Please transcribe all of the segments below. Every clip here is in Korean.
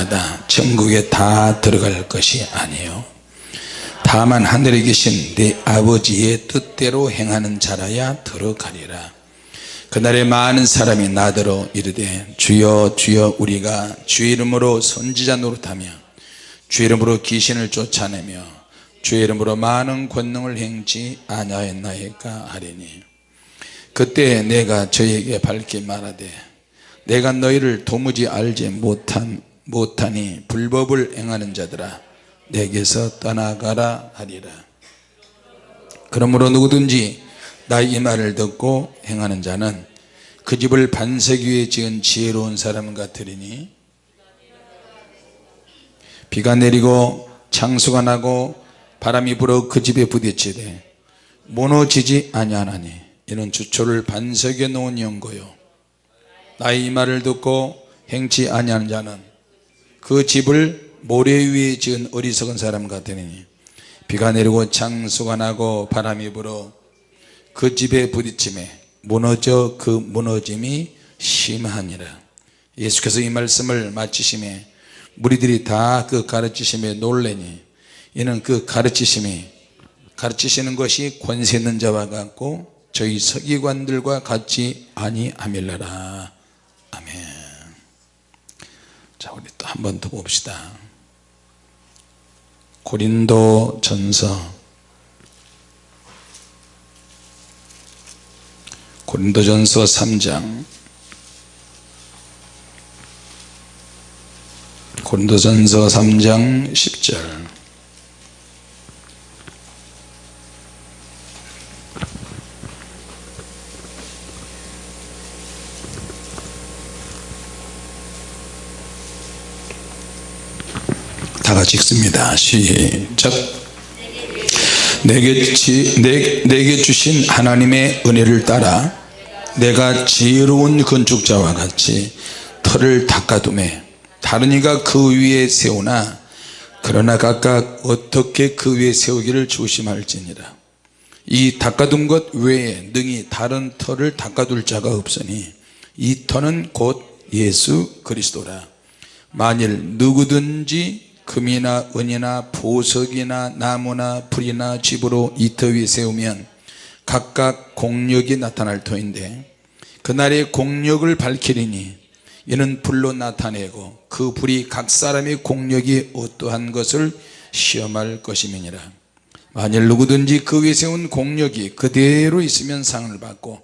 자마다. 천국에 다 들어갈 것이 아니에요. 다만 하늘에 계신 내 아버지의 뜻대로 행하는 자라야 들어가리라. 그날에 많은 사람이 나더러 이르되 주여 주여 우리가 주의 이름으로 선지자 노릇하며 주의 이름으로 귀신을 쫓아내며 주의 이름으로 많은 권능을 행치 아니하였나이까 하리니. 그때 내가 저에게 밝게 말하되 내가 너희를 도무지 알지 못한, 못하니 불법을 행하는 자들아 내게서 떠나가라 하리라. 그러므로 누구든지 나의 이 말을 듣고 행하는 자는 그 집을 반석 위에 지은 지혜로운 사람 같으리니 비가 내리고 창수가 나고 바람이 불어 그 집에 부딪히되 무너지지 아니하나니 이는 주초를 반석에 놓은 연고요. 나의 이 말을 듣고 행치 아니하는 자는 그 집을 모래 위에 지은 어리석은 사람 같으니 비가 내리고 창수가 나고 바람이 불어 그 집에 부딪힘에 무너져 그 무너짐이 심하니라. 예수께서 이 말씀을 마치심에 무리들이 다 그 가르치심에 놀래니 이는 그 가르치심이 가르치시는 것이 권세 있는 자와 같고 저희 서기관들과 같이 아니함일라라. 아멘 자 우리 또 한 번 더 봅시다. 고린도 전서. 고린도 전서 3장. 고린도 전서 3장 10절 읽습니다. 시작. 내게, 지, 내, 내게 주신 하나님의 은혜를 따라 내가 지혜로운 건축자와 같이 터를 닦아둠에 다른 이가 그 위에 세우나 그러나 각각 어떻게 그 위에 세우기를 조심할지니라. 이 닦아둔 것 외에 능히 다른 터를 닦아둘 자가 없으니 이 터는 곧 예수 그리스도라. 만일 누구든지 금이나 은이나 보석이나 나무나 풀이나 집으로 이터 위에 세우면 각각 공력이 나타날 터인데 그날의 공력을 밝히리니 이는 불로 나타내고 그 불이 각 사람의 공력이 어떠한 것을 시험할 것임이니라. 만일 누구든지 그 위에 세운 공력이 그대로 있으면 상을 받고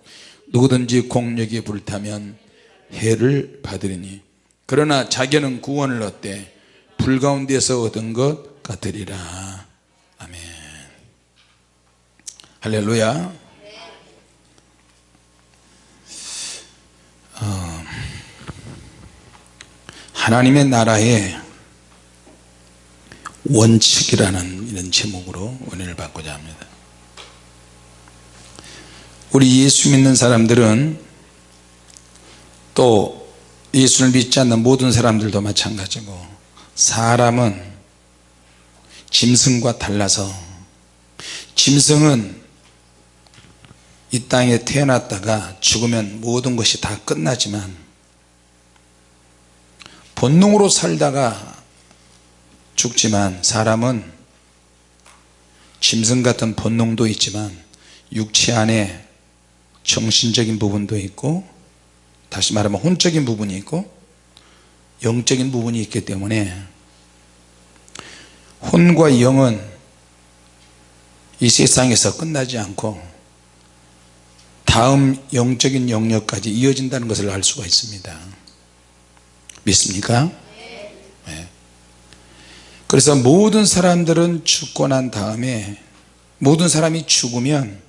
누구든지 공력이 불타면 해를 받으리니. 그러나 자기는 구원을 얻되 불 가운데서 얻은 것 같으리라. 아멘. 할렐루야. 어, 하나님의 나라의 원칙이라는 이런 제목으로 은혜를 받고자 합니다. 우리 예수 믿는 사람들은 또 예수를 믿지 않는 모든 사람들도 마찬가지고 사람은 짐승과 달라서 짐승은 이 땅에 태어났다가 죽으면 모든 것이 다 끝나지만 본능으로 살다가 죽지만 사람은 짐승 같은 본능도 있지만 육체 안에 정신적인 부분도 있고 다시 말하면 혼적인 부분이 있고 영적인 부분이 있기 때문에 혼과 영은 이 세상에서 끝나지 않고 다음 영적인 영역까지 이어진다는 것을 알 수가 있습니다 믿습니까? 네. 그래서 모든 사람들은 죽고 난 다음에 모든 사람이 죽으면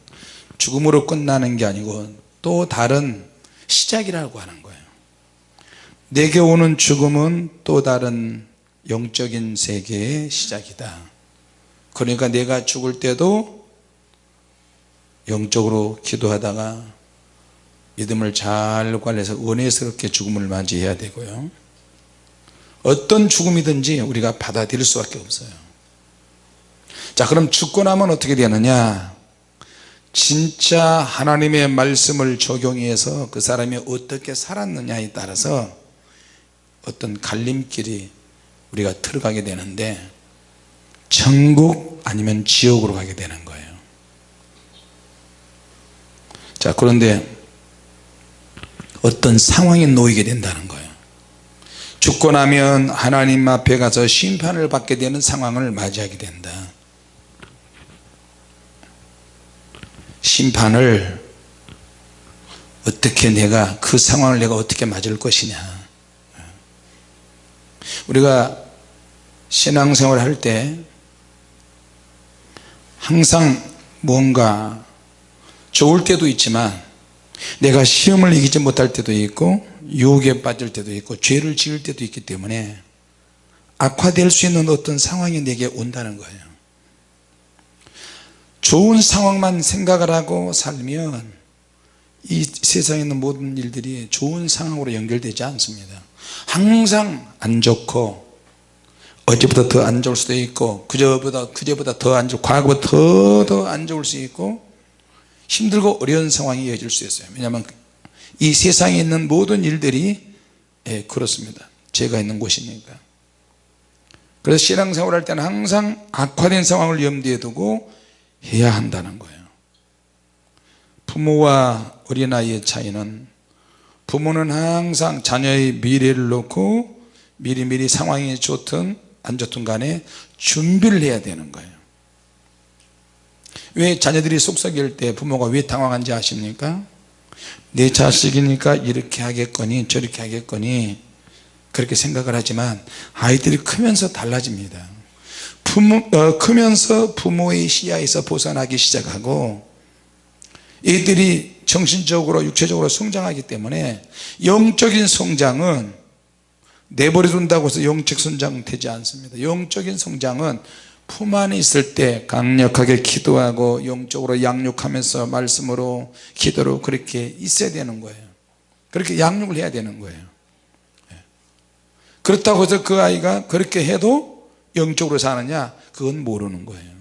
죽음으로 끝나는 게 아니고 또 다른 시작이라고 하는 거예요 내게 오는 죽음은 또 다른 영적인 세계의 시작이다. 그러니까 내가 죽을 때도 영적으로 기도하다가 믿음을 잘 관리해서 은혜스럽게 죽음을 맞이해야 되고요. 어떤 죽음이든지 우리가 받아들일 수밖에 없어요. 자 그럼 죽고 나면 어떻게 되느냐? 진짜 하나님의 말씀을 적용해서 그 사람이 어떻게 살았느냐에 따라서 어떤 갈림길이 우리가 들어가게 되는데 천국 아니면 지옥으로 가게 되는 거예요. 자 그런데 어떤 상황에 놓이게 된다는 거예요. 죽고 나면 하나님 앞에 가서 심판을 받게 되는 상황을 맞이하게 된다. 심판을 어떻게 내가 그 상황을 내가 어떻게 맞을 것이냐 우리가 신앙생활 할 때 항상 뭔가 좋을 때도 있지만 내가 시험을 이기지 못할 때도 있고 유혹에 빠질 때도 있고 죄를 지을 때도 있기 때문에 악화될 수 있는 어떤 상황이 내게 온다는 거예요. 좋은 상황만 생각을 하고 살면 이 세상에 있는 모든 일들이 좋은 상황으로 연결되지 않습니다. 항상 안 좋고 어제보다 더 안 좋을 수도 있고 그저보다 그제보다 더 안 좋고 과거보다 더 더 안 좋을 수 있고 힘들고 어려운 상황이 이어질 수 있어요. 왜냐하면 이 세상에 있는 모든 일들이 예, 그렇습니다. 죄가 있는 곳이니까. 그래서 신앙생활 할 때는 항상 악화된 상황을 염두에 두고 해야 한다는 거예요. 부모와 어린아이의 차이는 부모는 항상 자녀의 미래를 놓고 미리미리 상황이 좋든 안 좋든 간에 준비를 해야 되는 거예요. 왜 자녀들이 속삭일 때 부모가 왜 당황한지 아십니까? 내 자식이니까 이렇게 하겠거니 저렇게 하겠거니 그렇게 생각을 하지만 아이들이 크면서 달라집니다. 부모, 어, 크면서 부모의 시야에서 벗어나기 시작하고 애들이 정신적으로 육체적으로 성장하기 때문에 영적인 성장은 내버려 둔다고 해서 영적 성장 되지 않습니다. 영적인 성장은 품 안에 있을 때 강력하게 기도하고 영적으로 양육하면서 말씀으로 기도로 그렇게 있어야 되는 거예요. 그렇게 양육을 해야 되는 거예요. 예. 그렇다고 해서 그 아이가 그렇게 해도 영적으로 사느냐? 그건 모르는 거예요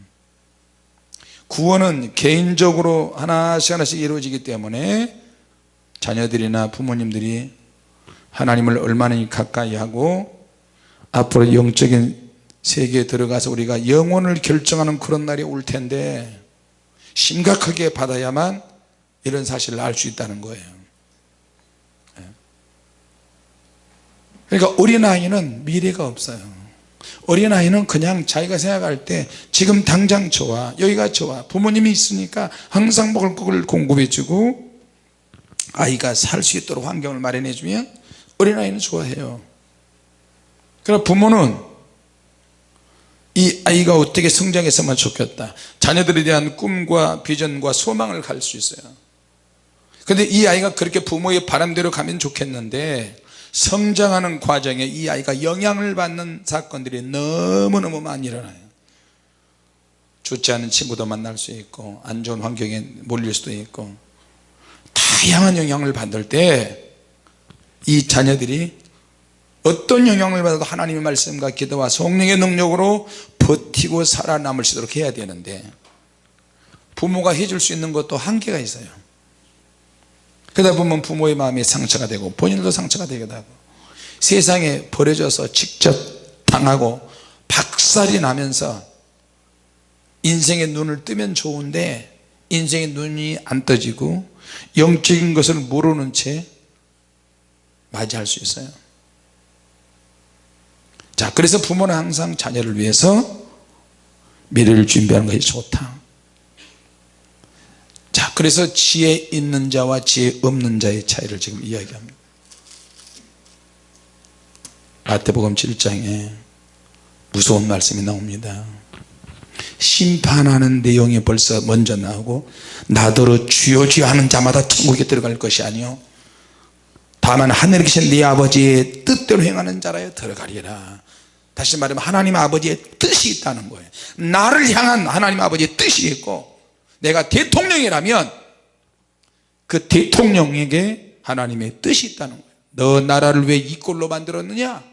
구원은 개인적으로 하나씩 하나씩 이루어지기 때문에 자녀들이나 부모님들이 하나님을 얼마나 가까이 하고 앞으로 영적인 세계에 들어가서 우리가 영혼을 결정하는 그런 날이 올 텐데 심각하게 받아야만 이런 사실을 알 수 있다는 거예요 예. 그러니까 어린아이는 미래가 없어요 어린아이는 그냥 자기가 생각할 때 지금 당장 좋아 여기가 좋아 부모님이 있으니까 항상 먹을 것을 공급해 주고 아이가 살 수 있도록 환경을 마련해 주면 어린아이는 좋아해요. 그러나 부모는 이 아이가 어떻게 성장했으면 좋겠다. 자녀들에 대한 꿈과 비전과 소망을 갈 수 있어요. 근데 이 아이가 그렇게 부모의 바람대로 가면 좋겠는데 성장하는 과정에 이 아이가 영향을 받는 사건들이 너무너무 많이 일어나요. 좋지 않은 친구도 만날 수 있고 안 좋은 환경에 몰릴 수도 있고 다양한 영향을 받을 때 이 자녀들이 어떤 영향을 받아도 하나님의 말씀과 기도와 성령의 능력으로 버티고 살아남을 수 있도록 해야 되는데 부모가 해줄 수 있는 것도 한계가 있어요 그러다 보면 부모의 마음이 상처가 되고 본인도 상처가 되기도 하고 세상에 버려져서 직접 당하고 박살이 나면서 인생의 눈을 뜨면 좋은데 인생의 눈이 안 떠지고 영적인 것을 모르는 채 맞이할 수 있어요. 자 그래서 부모는 항상 자녀를 위해서 미래를 준비하는 것이 좋다. 자 그래서 지혜 있는 자와 지혜 없는 자의 차이를 지금 이야기합니다. 마태복음 7장에 무서운 말씀이 나옵니다. 심판하는 내용이 벌써 먼저 나오고 나더러 주여 주여 하는 자마다 천국에 들어갈 것이 아니요. 다만 하늘에 계신 네 아버지의 뜻대로 행하는 자라에 들어가리라. 다시 말하면 하나님 아버지의 뜻이 있다는 거예요. 나를 향한 하나님 아버지의 뜻이 있고 내가 대통령이라면 그 대통령에게 하나님의 뜻이 있다는 거예요. 너 나라를 왜 이 꼴로 만들었느냐?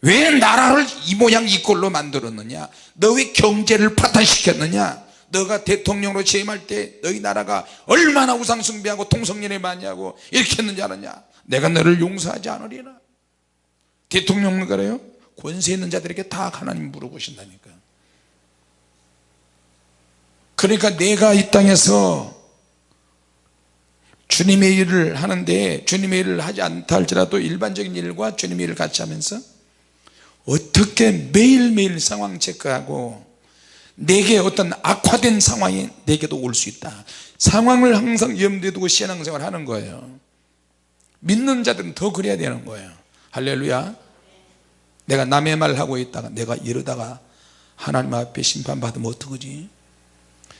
왜 나라를 이 모양 이 꼴로 만들었느냐? 너 왜 경제를 파탄시켰느냐? 너가 대통령으로 취임할 때 너희 나라가 얼마나 우상숭배하고 통성연애 많이 하고 이렇게 했는지 아느냐? 내가 너를 용서하지 않으리라. 대통령을 그래요? 권세 있는 자들에게 다 하나님 물어보신다니까 그러니까 내가 이 땅에서 주님의 일을 하는데 주님의 일을 하지 않다 할지라도 일반적인 일과 주님의 일을 같이 하면서 어떻게 매일매일 상황 체크하고 내게 어떤 악화된 상황이 내게도 올 수 있다. 상황을 항상 염두에 두고 신앙생활 하는 거예요. 믿는 자들은 더 그래야 되는 거예요. 할렐루야. 내가 남의 말 하고 있다가 내가 이러다가 하나님 앞에 심판받으면 어떡하지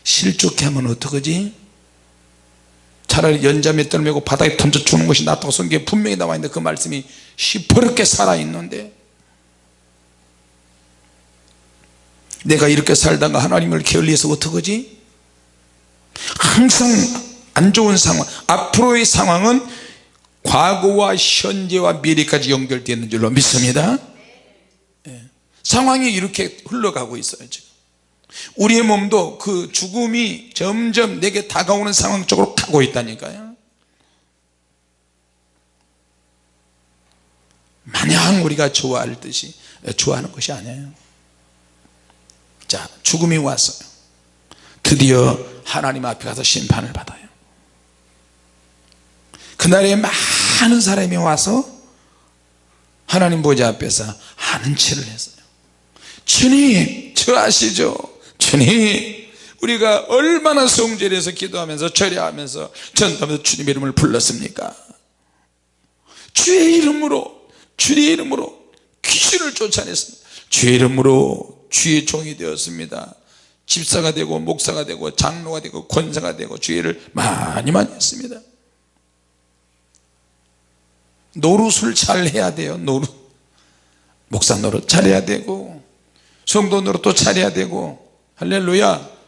실족해 하면 어떡하지? 차라리 연자 맷돌 메고 바닥에 던져 주는 것이 낫다고 성경에 분명히 나와 있는데 그 말씀이 시퍼렇게 살아있는데. 내가 이렇게 살다가 하나님을 게을리해서 어떡하지? 항상 안 좋은 상황 앞으로의 상황은 과거와 현재와 미래까지 연결되어 있는 줄로 믿습니다. 예. 상황이 이렇게 흘러가고 있어요 지금 우리의 몸도 그 죽음이 점점 내게 다가오는 상황 쪽으로 가고 있다니까요. 마냥 우리가 좋아할 듯이 좋아하는 것이 아니에요. 자 죽음이 왔어요. 드디어 하나님 앞에 가서 심판을 받아요. 그날에 많은 사람이 와서 하나님 보좌 앞에서 하는 체를 했어요. 주님 저 아시죠 주님 우리가 얼마나 성질해서 기도하면서 절야하면서 전도하면서 주님의 이름을 불렀습니까? 주의 이름으로 주의 이름으로 귀신을 쫓아냈습니다. 주의 이름으로 주의 종이 되었습니다. 집사가 되고 목사가 되고 장로가 되고 권사가 되고 주의를 많이 많이 했습니다. 노릇을 잘 해야 돼요 노릇. 목사 노릇 잘해야 되고 성도 노릇도 잘해야 되고 할렐루야.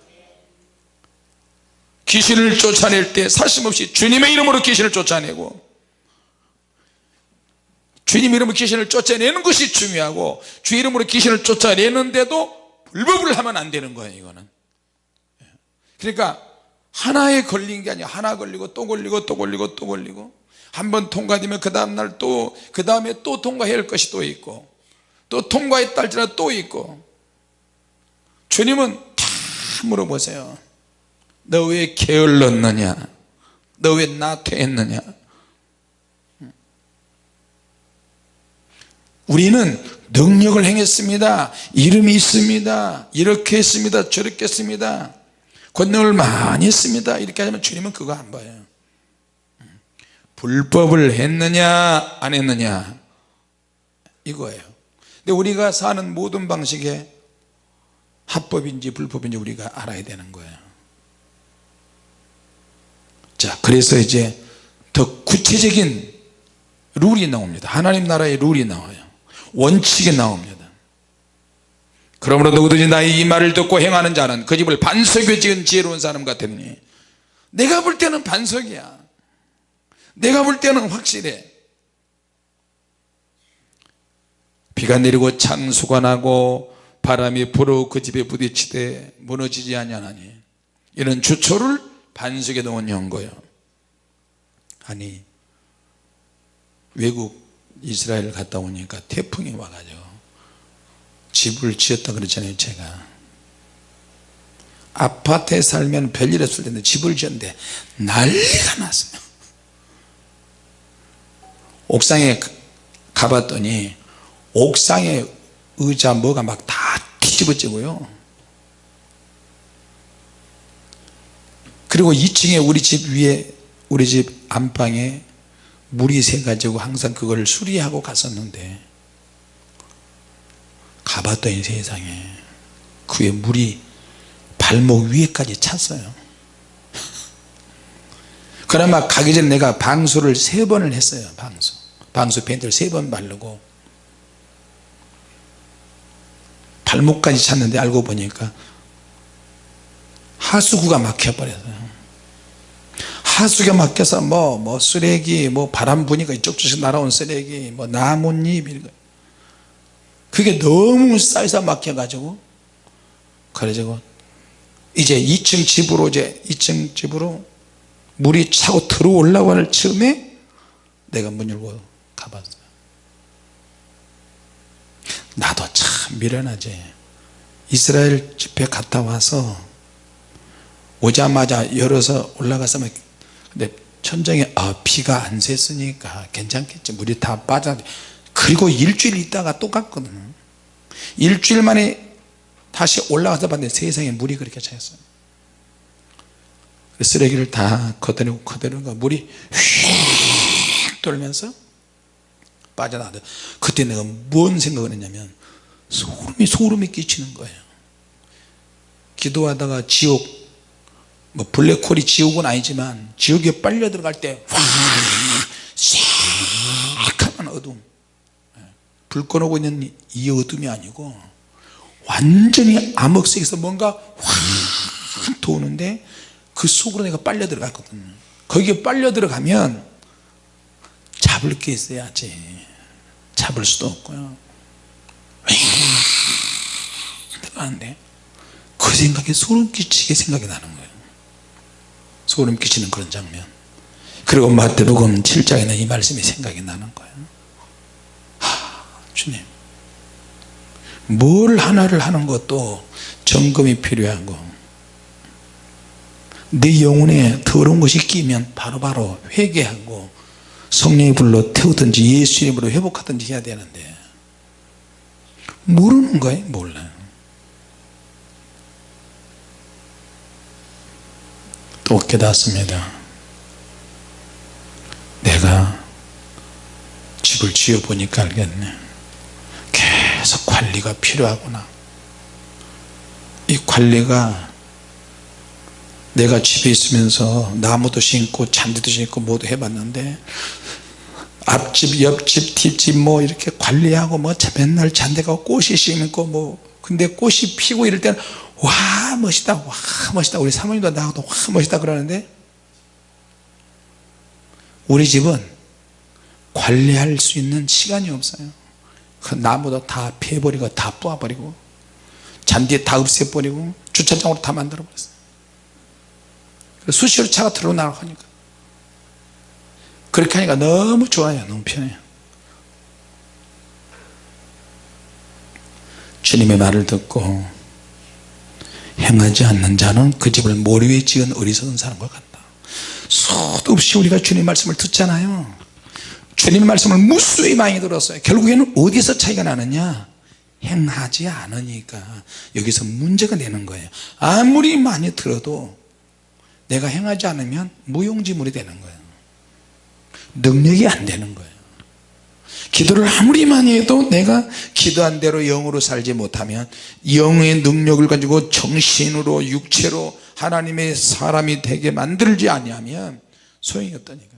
귀신을 쫓아낼 때 사심없이 주님의 이름으로 귀신을 쫓아내고 주님 이름으로 귀신을 쫓아내는 것이 중요하고 주 이름으로 귀신을 쫓아내는데도 불법을 하면 안 되는 거예요 이거는. 그러니까 하나에 걸린 게 아니야. 하나 걸리고 또 걸리고 또 걸리고 또 걸리고. 한 번 통과되면 그 다음날 또 그 다음에 또 통과해야 할 것이 또 있고 또 통과했다 할지라도 또 있고 주님은 다 물어보세요. 너 왜 게을렀느냐? 너 왜 나태했느냐? 우리는 능력을 행했습니다. 이름이 있습니다. 이렇게 했습니다. 저렇게 했습니다. 권능을 많이 했습니다. 이렇게 하면 주님은 그거 안 봐요. 불법을 했느냐 안 했느냐? 이거예요. 근데 우리가 사는 모든 방식에 합법인지 불법인지 우리가 알아야 되는 거예요. 자 그래서 이제 더 구체적인 룰이 나옵니다. 하나님 나라의 룰이 나와요. 원칙이 나옵니다. 그러므로 누구든지 나의 이 말을 듣고 행하는 자는 그 집을 반석에 지은 지혜로운 사람 같으니 내가 볼 때는 반석이야. 내가 볼 때는 확실해. 비가 내리고 창수가 나고 바람이 불어 그 집에 부딪히되 무너지지 아니하나니 이런 주초를 반석에 넣은 연거예요. 아니 외국 이스라엘 갔다 오니까 태풍이 와가지고 집을 지었다 그랬잖아요 제가. 아파트에 살면 별일 없을 텐데 집을 지었는데 난리가 났어요. 옥상에 가봤더니 옥상에 의자 뭐가 막다뒤 집어지고요. 그리고 2층에 우리 집 위에 우리 집 안방에 물이 새가지고 항상 그걸 수리하고 갔었는데 가봤더니 세상에. 그에 물이 발목 위에까지 찼어요. 그나마 가기 전에 내가 방수를 세 번을 했어요 방수. 방수 밴드를 세 번 바르고 발목까지 찼는데 알고 보니까 하수구가 막혀버렸어요. 하수구가 막혀서 뭐, 뭐 쓰레기 뭐 바람 부니까 이쪽 저쪽 날아온 쓰레기 뭐 나뭇잎 그게 너무 쌓여서 막혀 가지고 그래가지고 이제 2층 집으로 이제 2층 집으로 물이 차고 들어오려고 할 즈음에 내가 문 열고 가봤어요 나도 참 미련하지. 이스라엘 집회 갔다 와서 오자마자 열어서 올라가서 막 근데 천장에 아 비가 안 샜으니까 괜찮겠지. 물이 다 빠져. 그리고 일주일 있다가 또 갔거든. 일주일 만에 다시 올라가서 봤는데 세상에 물이 그렇게 차였어요 그 쓰레기를 다 걷어내고 걷어내고 물이 휙 돌면서 빠져나가다 그때 내가 뭔 생각을 했냐면 소름이 소름이 끼치는 거예요. 기도하다가 지옥 뭐 블랙홀이 지옥은 아니지만 지옥에 빨려 들어갈 때 싹하면 어둠. 불 꺼놓고 있는 이 어둠이 아니고 완전히 암흑색에서 뭔가 확 도는데 그 속으로 내가 빨려 들어갔거든요. 거기에 빨려 들어가면 잡을 게 있어야지 잡을 수도 없고요. 들어가는데 그 생각에 소름 끼치게 생각이 나는 거예요. 소름 끼치는 그런 장면. 그리고 마태복음 7장에는 이 말씀이 생각이 나는 거예요. 하, 주님. 뭘 하나를 하는 것도 점검이 필요하고 내 영혼에 더러운 것이 끼면 바로바로 바로 회개하고 성령이 불러 태우든지 예수 이름으로 회복하든지 해야 되는데. 모르는 거예요 몰라요 또 깨닫습니다. 내가 집을 지어 보니까 알겠네. 계속 관리가 필요하구나. 이 관리가 내가 집에 있으면서 나무도 심고 잔디도 심고 모두 해봤는데 앞집 옆집 뒷집 뭐 이렇게 관리하고 뭐 맨날 잔디가 꽃이 심고 뭐 근데 꽃이 피고 이럴 때는 와 멋있다 와 멋있다. 우리 사모님도 나하고도 와 멋있다 그러는데 우리 집은 관리할 수 있는 시간이 없어요. 그 나무도 다 패버리고 다 뽑아버리고 잔디 다 없애버리고 주차장으로 다 만들어 버렸어요 수시로 차가 들어오나고 하니까. 그렇게 하니까 너무 좋아요 너무 편해요. 주님의 말을 듣고 행하지 않는 자는 그 집을 모래 위에 지은 어리석은 사람과 같다. 수도 없이 우리가 주님 말씀을 듣잖아요. 주님 말씀을 무수히 많이 들었어요. 결국에는 어디서 차이가 나느냐? 행하지 않으니까 여기서 문제가 되는 거예요. 아무리 많이 들어도 내가 행하지 않으면 무용지물이 되는 거예요. 능력이 안 되는 거예요. 기도를 아무리 많이 해도 내가 기도한 대로 영으로 살지 못하면 영의 능력을 가지고 정신으로 육체로 하나님의 사람이 되게 만들지 아니하면 소용이 없다니까.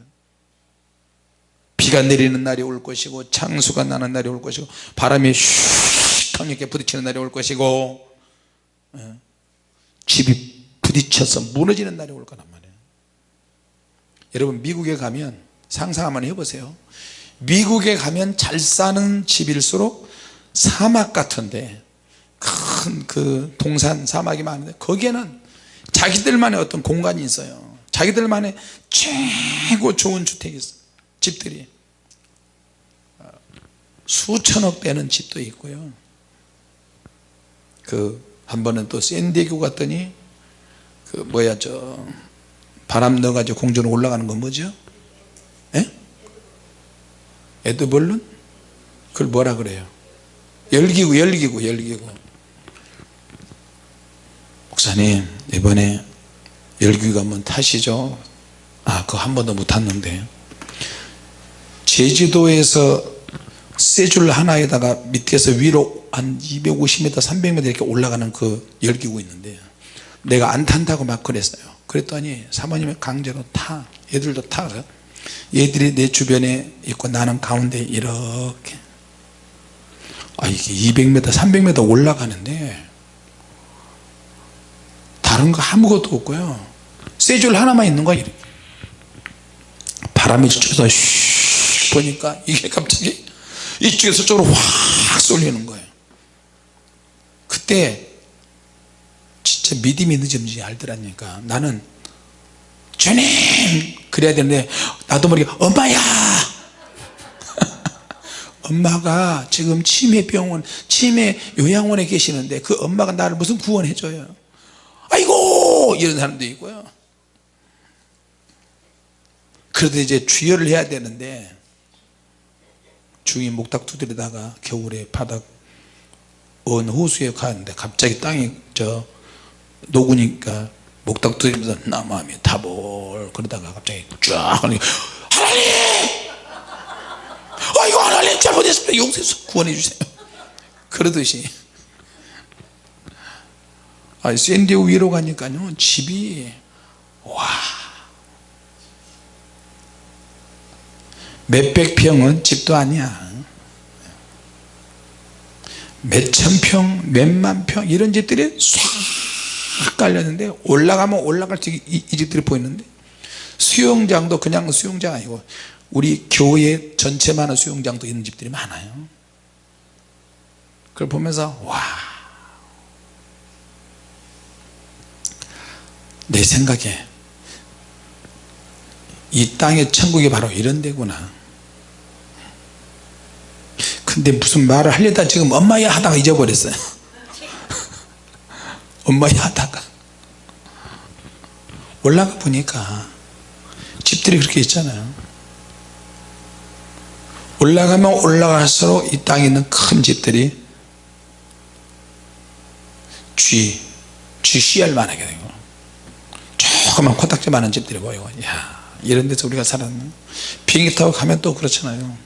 비가 내리는 날이 올 것이고 창수가 나는 날이 올 것이고 바람이 슉 강력하게 부딪히는 날이 올 것이고 예, 집이 부딪혀서 무너지는 날이 올 거란 말이에요. 여러분 미국에 가면 상상 한번 해보세요. 미국에 가면 잘 사는 집일수록 사막 같은데 큰 그 동산 사막이 많은데 거기에는 자기들만의 어떤 공간이 있어요. 자기들만의 최고 좋은 주택이 있어요. 집들이. 수천억 되는 집도 있고요. 그 한 번은 또 샌디에고 갔더니 그 뭐야 저 바람 넣어가지고 공중으로 올라가는 건 뭐죠? 에? 에드벌룬? 그걸 뭐라 그래요? 열기구 열기구 열기구 목사님 이번에 열기구 한번 타시죠 아 그거 한 번도 못 탔는데 제주도에서 쇠줄 하나에다가 밑에서 위로 한 250m 300m 이렇게 올라가는 그 열기구 있는데 내가 안 탄다고 막 그랬어요. 그랬더니 사모님이 강제로 타. 얘들도 타. 얘들이 내 주변에 있고 나는 가운데 이렇게. 아 이게 200m 300m 올라가는데 다른 거 아무것도 없고요. 쇠줄 하나만 있는 거야 이렇게. 바람이 저쪽에서 슉 보니까 이게 갑자기 이쪽에서 저쪽으로 확 쏠리는 거예요. 그때 진짜 믿음이 늦었는지 알더라니까. 나는 주님! 그래야 되는데 나도 모르게 엄마야! 엄마가 지금 치매병원 치매 요양원에 계시는데 그 엄마가 나를 무슨 구원해 줘요? 아이고! 이런 사람도 있고요. 그래도 이제 주여를 해야 되는데 주인 목탁 두드리다가 겨울에 바닥 어느 호수에 가는데 갑자기 땅이 저 녹으니까 목탁 두드리면서 나 마음이 타볼 그러다가 갑자기 쫙 하나님! 아이고 하나님 잘못했습니다. 용서해서 구원해 주세요. 그러듯이. 아, 샌디오 위로 가니까요 집이 와. 몇백 평은 집도 아니야. 몇천 평, 몇만 평 이런 집들이 싹 깔렸는데 올라가면 올라갈수록 이, 이 집들이 보이는데 수영장도 그냥 수영장 아니고 우리 교회 전체만한 수영장도 있는 집들이 많아요. 그걸 보면서 와 내 생각에 이 땅의 천국이 바로 이런 데구나. 근데 무슨 말을 하려다 지금 엄마야 하다가 잊어버렸어요 엄마야 하다가. 올라가 보니까 집들이 그렇게 있잖아요. 올라가면 올라갈수록 이 땅에 있는 큰 집들이 쥐, 쥐 씨알 만 하게 되고 조그만 코딱지 많은 집들이 보이고 야 이런 데서 우리가 살았네 비행기 타고 가면 또 그렇잖아요.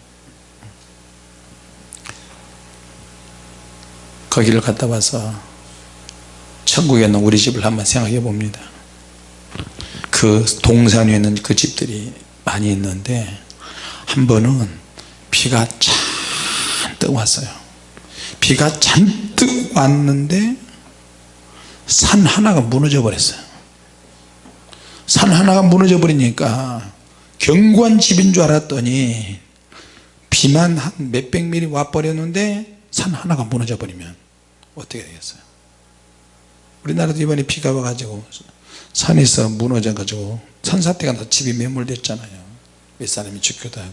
거기를 갔다 와서 천국에 있는 우리 집을 한번 생각해 봅니다. 그 동산 위에 있는 그 집들이 많이 있는데 한 번은 비가 잔뜩 왔어요. 비가 잔뜩 왔는데 산 하나가 무너져 버렸어요. 산 하나가 무너져 버리니까 견고한 집인 줄 알았더니 비만 한 몇백 미리 와 버렸는데 산 하나가 무너져 버리면 어떻게 되겠어요 우리나라도 이번에 비가 와가지고 산에서 무너져 가지고 산사태가 나서 집이 매몰됐잖아요. 몇 사람이 죽기도 하고.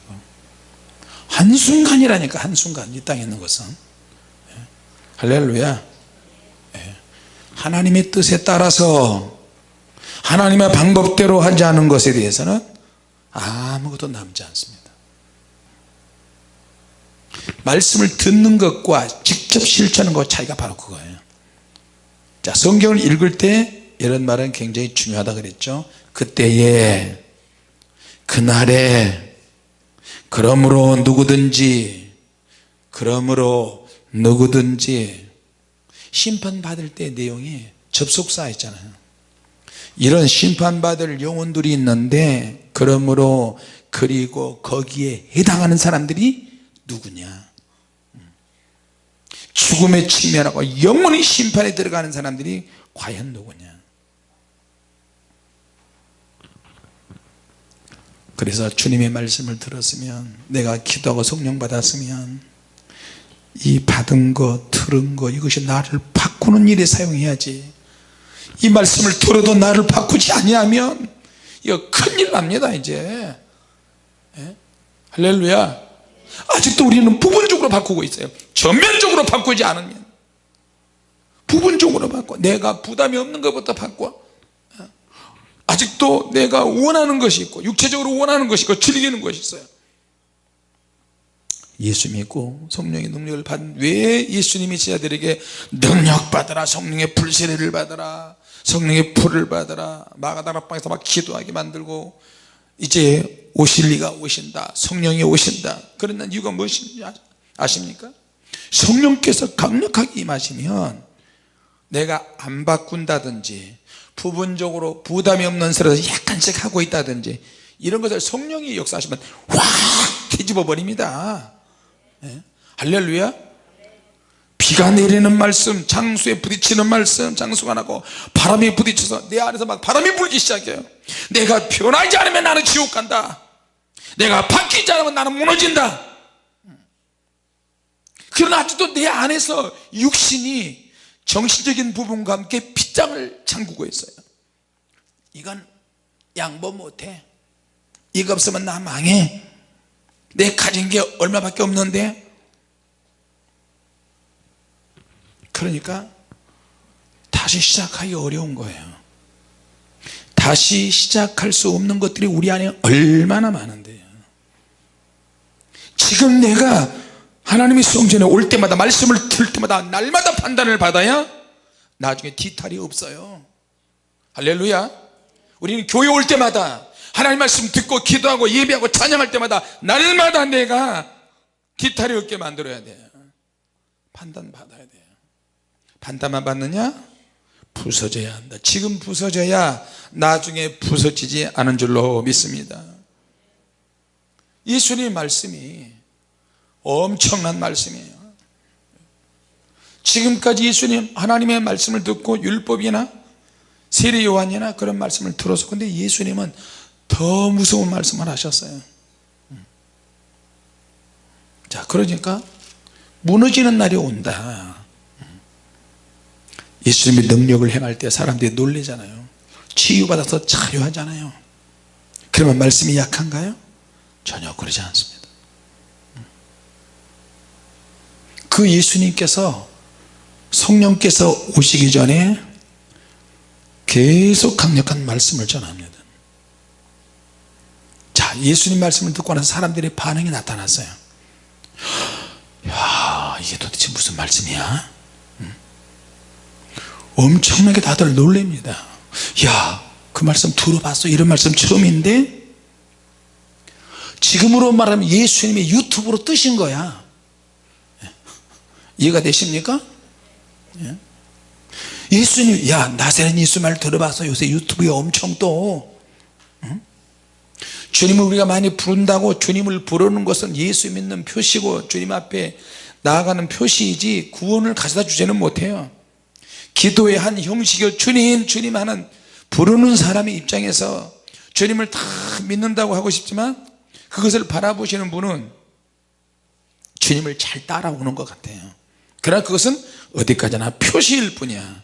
한순간이라니까 한순간 이 땅에 있는 것은. 예. 할렐루야. 예. 하나님의 뜻에 따라서 하나님의 방법대로 하지 않은 것에 대해서는 아무것도 남지 않습니다. 말씀을 듣는 것과 직접 실천하는 것 차이가 바로 그거예요 자 성경을 읽을 때 이런 말은 굉장히 중요하다 그랬죠. 그때에 그날에 그러므로 누구든지 그러므로 누구든지 심판받을 때 내용이 접속사 있잖아요. 이런 심판받을 영혼들이 있는데 그러므로 그리고 거기에 해당하는 사람들이 누구냐 죽음에 직면하고 영원히 심판에 들어가는 사람들이 과연 누구냐? 그래서 주님의 말씀을 들었으면 내가 기도하고 성령 받았으면 이 받은 거 들은 거 이것이 나를 바꾸는 일에 사용해야지. 이 말씀을 들어도 나를 바꾸지 아니하면 이거 큰일 납니다 이제. 예? 할렐루야 아직도 우리는 부분적으로 바꾸고 있어요. 전면적으로 바꾸지 않으면. 부분적으로 바꿔. 내가 부담이 없는 것부터 바꿔. 아직도 내가 원하는 것이 있고 육체적으로 원하는 것이 있고 즐기는 것이 있어요. 예수 믿고 성령의 능력을 받은 왜 예수님이 제자들에게 능력 받으라 성령의 불세례를 받으라 성령의 불을 받으라 마가다락방에서 막 기도하게 만들고 이제 오실 리가 오신다. 성령이 오신다. 그런 이유가 무엇인지 아십니까? 성령께서 강력하게 임하시면 내가 안 바꾼다든지 부분적으로 부담이 없는 스스로 약간씩 하고 있다든지 이런 것을 성령이 역사하시면 확 뒤집어 버립니다. 예? 할렐루야 비가 내리는 말씀 장수에 부딪히는 말씀 장수가 나고 바람이 부딪혀서 내 안에서 막 바람이 불기 시작해요. 내가 변하지 않으면 나는 지옥 간다. 내가 바뀌지 않으면 나는 무너진다. 그러나 아직도 내 안에서 육신이 정신적인 부분과 함께 빗장을 잠그고 있어요. 이건 양보 못해. 이거 없으면 나 망해. 내 가진 게 얼마밖에 없는데 그러니까 다시 시작하기 어려운 거예요. 다시 시작할 수 없는 것들이 우리 안에 얼마나 많은데요. 지금 내가 하나님의 수용전에 올 때마다 말씀을 들을 때마다 날마다 판단을 받아야 나중에 뒤탈이 없어요. 할렐루야. 우리는 교회 올 때마다 하나님 말씀 듣고 기도하고 예배하고 찬양할 때마다 날마다 내가 뒤탈이 없게 만들어야 돼요. 판단 받아야 돼요 판단만 받느냐? 부서져야 한다. 지금 부서져야 나중에 부서지지 않은 줄로 믿습니다. 예수님 말씀이 엄청난 말씀이에요. 지금까지 예수님 하나님의 말씀을 듣고 율법이나 세례 요한이나 그런 말씀을 들어서 근데 예수님은 더 무서운 말씀을 하셨어요. 자 그러니까 무너지는 날이 온다 예수님의 능력을 행할 때 사람들이 놀래잖아요. 치유받아서 자유하잖아요. 그러면 말씀이 약한가요? 전혀 그러지 않습니다. 그 예수님께서 성령께서 오시기 전에 계속 강력한 말씀을 전합니다. 자 예수님 말씀을 듣고 나서 사람들의 반응이 나타났어요. 야 이게 도대체 무슨 말씀이야? 음? 엄청나게 다들 놀랍니다. 야그 말씀 들어봤어? 이런 말씀 처음인데? 지금으로 말하면 예수님의 유튜브로 뜨신 거야. 이해가 되십니까? 예? 예수님 야 나세렛 예수 말 들어봐서 요새 유튜브에 엄청 또 주님을 우리가 많이 부른다고 주님을 부르는 것은 예수 믿는 표시고 주님 앞에 나아가는 표시이지 구원을 가져다 주지는 못해요 기도의 한 형식이요. 주님 주님 하는 부르는 사람의 입장에서 주님을 다 믿는다고 하고 싶지만 그것을 바라보시는 분은 주님을 잘 따라오는 것 같아요. 그러나 그것은 어디까지나 표시일 뿐이야.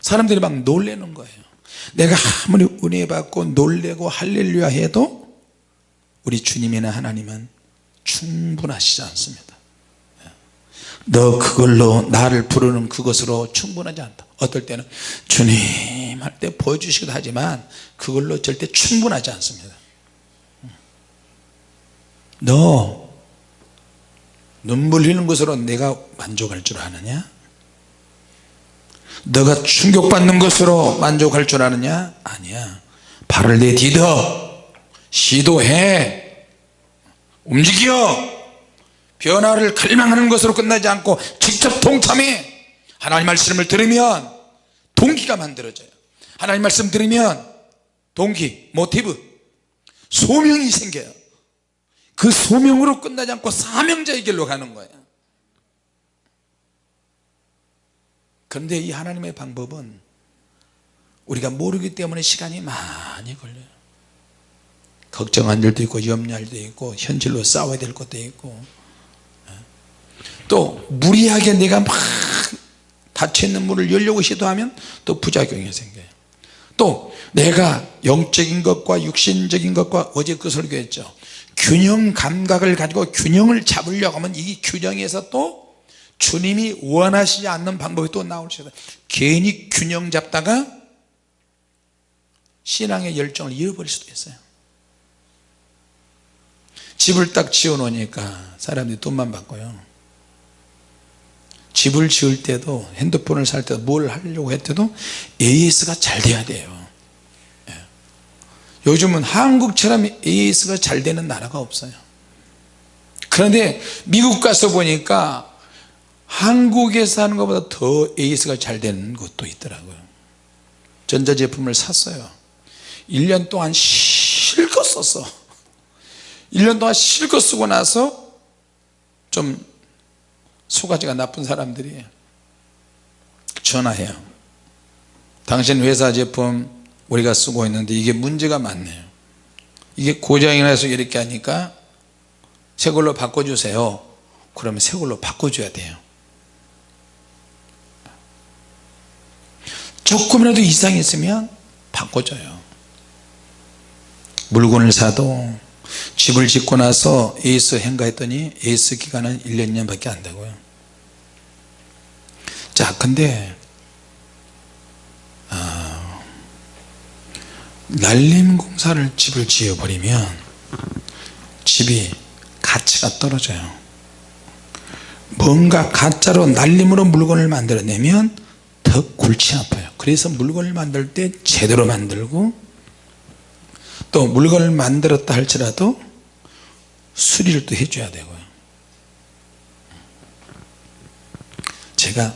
사람들이 막 놀래는 거예요. 내가 아무리 은혜 받고 놀래고 할렐루야 해도 우리 주님이나 하나님은 충분하시지 않습니다 너 그걸로 나를 부르는 그것으로 충분하지 않다. 어떨 때는 주님 할 때 보여주시기도 하지만 그걸로 절대 충분하지 않습니다. 너 눈물 흘리는 것으로 내가 만족할 줄 아느냐? 너가 충격받는 것으로 만족할 줄 아느냐? 아니야. 발을 내디뎌 시도해. 움직여 변화를 갈망하는 것으로 끝나지 않고 직접 동참해. 하나님 말씀을 들으면 동기가 만들어져요. 하나님 말씀 들으면 동기, 모티브 소명이 생겨요. 그 소명으로 끝나지 않고 사명자의 길로 가는 거예요. 그런데 이 하나님의 방법은 우리가 모르기 때문에 시간이 많이 걸려요. 걱정한 일도 있고 염려할 일도 있고 현실로 싸워야 될 것도 있고 예. 또 무리하게 내가 막 닫혀있는 문을 열려고 시도하면 또 부작용이 생겨요. 또 내가 영적인 것과 육신적인 것과 어제 그 설교했죠. 균형 감각을 가지고 균형을 잡으려고 하면 이 균형에서 또 주님이 원하시지 않는 방법이 또 나올 수 있어요. 괜히 균형 잡다가 신앙의 열정을 잃어버릴 수도 있어요. 집을 딱 지어 놓으니까 사람들이 돈만 받고요 집을 지을 때도 핸드폰을 살 때도 뭘 하려고 했대도 AS가 잘 돼야 돼요. 예. 요즘은 한국처럼 AS가 잘 되는 나라가 없어요. 그런데 미국 가서 보니까 한국에서 하는 것보다 더 AS가 잘 되는 곳도 있더라고요. 전자제품을 샀어요. 1년 동안 실컷 썼어 1년 동안 실컷 쓰고 나서 좀 소가지가 나쁜 사람들이 전화해요. 당신 회사 제품 우리가 쓰고 있는데 이게 문제가 많네요. 이게 고장이 나서 이렇게 하니까 새 걸로 바꿔주세요. 그러면 새 걸로 바꿔줘야 돼요. 조금이라도 이상이 있으면 바꿔줘요. 물건을 사도 집을 짓고 나서 에이스 행가했더니 에이스 기간은 1, 년 밖에 안 되고요. 자 근데 아, 날림 공사를 집을 지어버리면 집이 가치가 떨어져요. 뭔가 가짜로 날림으로 물건을 만들어내면 더 골치 아파요. 그래서 물건을 만들 때 제대로 만들고 또 물건을 만들었다 할지라도 수리를 또 해줘야 되고요. 제가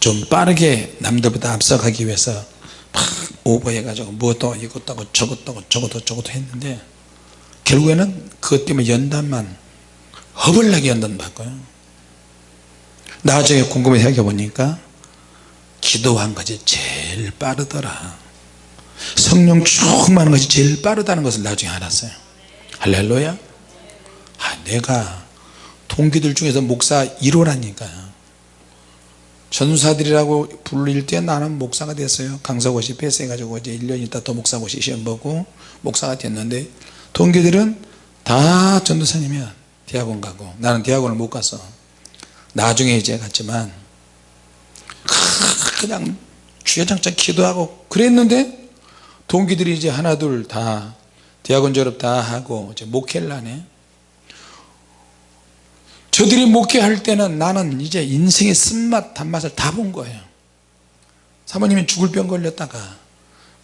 좀 빠르게 남들보다 앞서가기 위해서 막 오버해 가지고 뭐도 이것도 하고 저것도 하고 저것도 저것도 했는데 결국에는 그것 때문에 연단만 허벌나게 연단 받고요. 나중에 궁금해 생각해 보니까 기도한 것이 제일 빠르더라 성령 충만한 것이 제일 빠르다는 것을 나중에 알았어요. 할렐루야. 아, 내가 동기들 중에서 목사 1호라니까요. 전사들이라고 불릴 때 나는 목사가 됐어요. 강서고시 패스해가지고 이제 1년 있다 또 목사고시 시험 보고 목사가 됐는데 동기들은 다 전도사님이야. 대학원 가고. 나는 대학원을 못 갔어 나중에 이제 갔지만 그냥 주야장창 기도하고 그랬는데 동기들이 이제 하나 둘 다 대학원 졸업 다 하고 이제 목회를 하네. 저들이 목회할 때는 나는 이제 인생의 쓴맛 단맛을 다 본 거예요. 사모님이 죽을 병 걸렸다가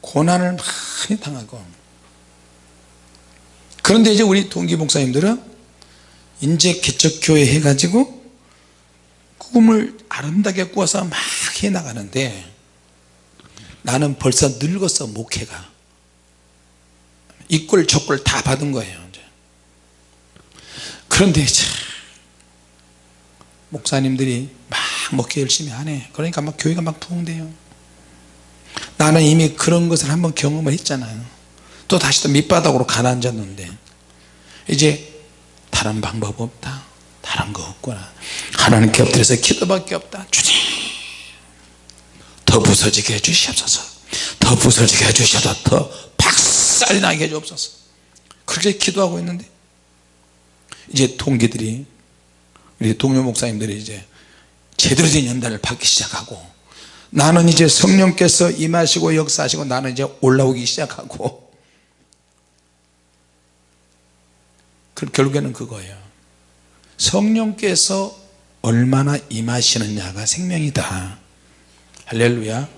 고난을 많이 당하고. 그런데 이제 우리 동기 목사님들은 이제 개척교회 해가지고 꿈을 아름답게 꾸어서 막 해나가는데 나는 벌써 늙었어 목회가. 이꼴 저꼴 다 받은 거예요. 그런데 참 목사님들이 막 목회 열심히 하네. 그러니까 막 교회가 막 부흥돼요. 나는 이미 그런 것을 한번 경험을 했잖아요. 또 다시 또 밑바닥으로 가라앉았는데 이제 다른 방법 없다. 다른 거 없구나. 하나님께 엎드려서 기도밖에 없다. 주님 더 부서지게 해주시옵소서. 더 부서지게 해주셔서 더 박살이 나게 해주옵소서. 그렇게 기도하고 있는데 이제 동기들이 우리 동료 목사님들이 이제 제대로 된 연단을 받기 시작하고 나는 이제 성령께서 임하시고 역사하시고 나는 이제 올라오기 시작하고 그 결국에는 그거예요. 성령께서 얼마나 임하시느냐가 생명이다 할렐루야.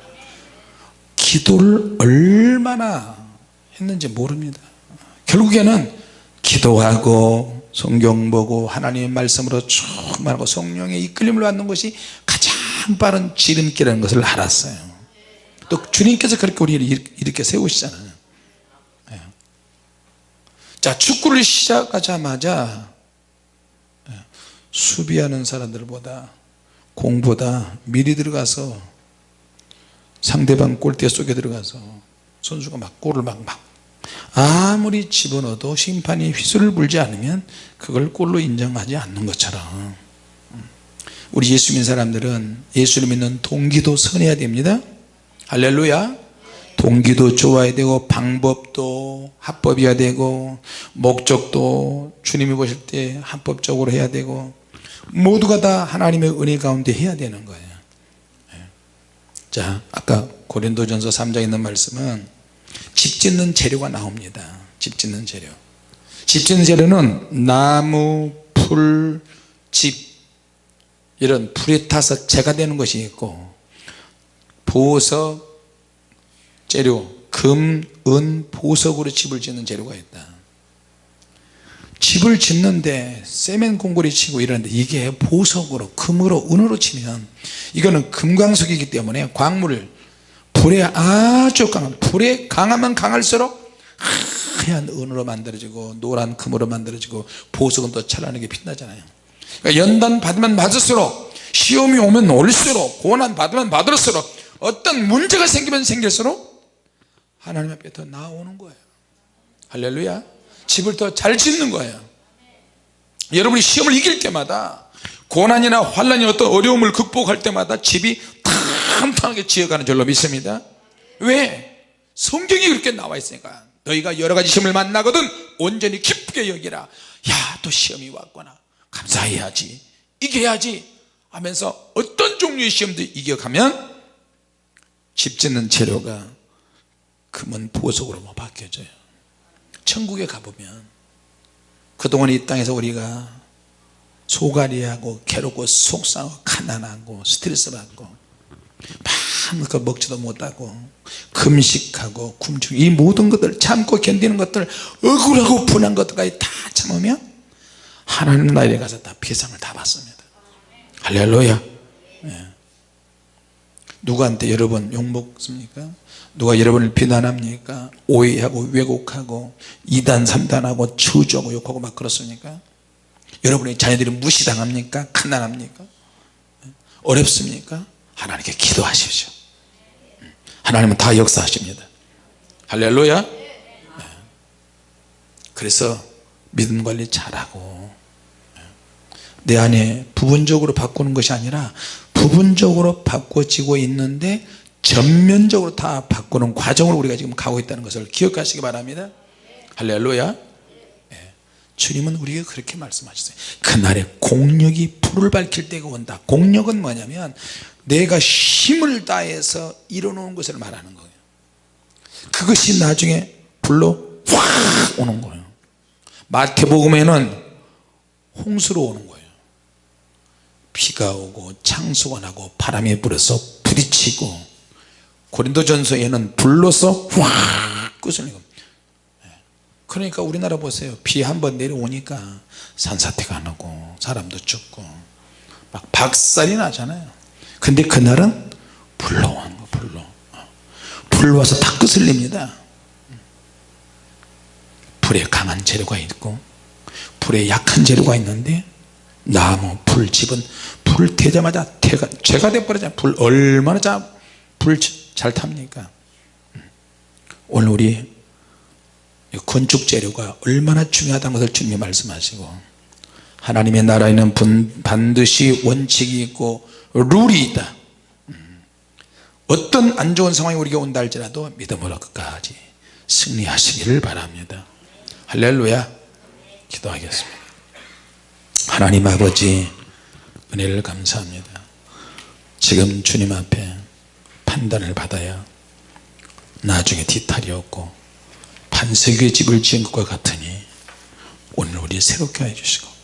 기도를 얼마나 했는지 모릅니다. 결국에는 기도하고 성경 보고 하나님의 말씀으로 충만하고 성령의 이끌림을 받는 것이 가장 빠른 지름길이라는 것을 알았어요. 또 주님께서 그렇게 우리를 이렇게 세우시잖아요. 예. 자 축구를 시작하자마자 예, 수비하는 사람들보다 공보다 미리 들어가서 상대방 골대 속에 들어가서 선수가 막 골을 막, 막 아무리 집어넣어도 심판이 휘슬을 불지 않으면 그걸 골로 인정하지 않는 것처럼. 우리 예수 믿는 사람들은 예수를 믿는 동기도 선해야 됩니다. 할렐루야. 동기도 좋아야 되고 방법도 합법이어야 되고 목적도 주님이 보실 때 합법적으로 해야 되고 모두가 다 하나님의 은혜 가운데 해야 되는 거예요 자 아까 고린도전서 3장에 있는 말씀은 집 짓는 재료가 나옵니다. 집 짓는 재료. 집 짓는 재료는 나무, 풀, 집. 이런 불에 타서 재가 되는 것이 있고 보석 재료 금, 은, 보석으로 집을 짓는 재료가 있다 집을 짓는데 세멘 공고리 치고 이러는데 이게 보석으로 금으로 은으로 치면 이거는 금광석이기 때문에 광물을 불에 아주 강한 불에 강하면 강할수록 하얀 은으로 만들어지고 노란 금으로 만들어지고 보석은 또 찬란하게 빛나잖아요. 그러니까 연단 받으면 맞을수록 시험이 오면 올수록 고난 받으면 받을수록 어떤 문제가 생기면 생길수록 하나님 앞에 더 나오는 거예요. 할렐루야 집을 더 잘 짓는 거예요. 여러분이 시험을 이길 때마다 고난이나 환란이 어떤 어려움을 극복할 때마다 집이 탄탄하게 지어가는 줄로 믿습니다. 왜? 성경이 그렇게 나와 있으니까. 너희가 여러 가지 시험을 만나거든 온전히 기쁘게 여기라. 야 또 시험이 왔구나. 감사해야지. 이겨야지. 하면서 어떤 종류의 시험도 이겨가면 집 짓는 재료가 금은 보석으로 뭐 바뀌어져요 천국에 가보면 그동안 이 땅에서 우리가 소갈이하고 괴롭고 속상하고 가난하고 스트레스 받고 마음껏 먹지도 못하고 금식하고 굶주리고 이 모든 것들 참고 견디는 것들 억울하고 분한 것들까지 다 참으면 하나님 나라에 가서 다 비상을 다 받습니다 할렐루야 예. 누구한테 여러분 욕먹습니까? 누가 여러분을 비난합니까? 오해하고 왜곡하고 이단 삼단하고 저주하고 욕하고 막 그렇습니까? 여러분의 자녀들이 무시당합니까? 가난합니까? 어렵습니까? 하나님께 기도하십시오. 하나님은 다 역사하십니다. 할렐루야. 네. 그래서 믿음 관리 잘하고 내 안에 부분적으로 바꾸는 것이 아니라 부분적으로 바꿔지고 있는데 전면적으로 다 바꾸는 과정을 우리가 지금 가고 있다는 것을 기억하시기 바랍니다. 할렐루야. 예. 주님은 우리에게 그렇게 말씀하셨어요. 그날에 공력이 불을 밝힐 때가 온다. 공력은 뭐냐면 내가 힘을 다해서 이뤄놓은 것을 말하는 거예요. 그것이 나중에 불로 확 오는 거예요. 마태복음에는 홍수로 오는 거예요 비가 오고 창수가 나고 바람이 불어서 부딪히고 고린도전서에는 불로서 확 끄슬리고 그러니까 우리나라 보세요. 비 한 번 내려오니까 산사태가 나고 사람도 죽고 막 박살이 나잖아요. 근데 그날은 불로 오는 거 불로. 불 와서 다 끄슬립니다. 불에 강한 재료가 있고 불에 약한 재료가 있는데 나무 불 집은 불을 태자마자 태가, 죄가 돼버리잖아요 불 얼마나 불 잘 탑니까? 오늘 우리 건축 재료가 얼마나 중요하다는 것을 주님이 말씀하시고 하나님의 나라에는 반드시 원칙이 있고 룰이 있다. 어떤 안 좋은 상황이 우리가 온다 할지라도 믿음으로 끝까지 승리하시기를 바랍니다. 할렐루야. 기도하겠습니다 하나님 아버지 은혜를 감사합니다. 지금 주님 앞에 판단을 받아야 나중에 뒤탈이 없고 반석의 집을 지은 것과 같으니 오늘 우리 새롭게 해주시고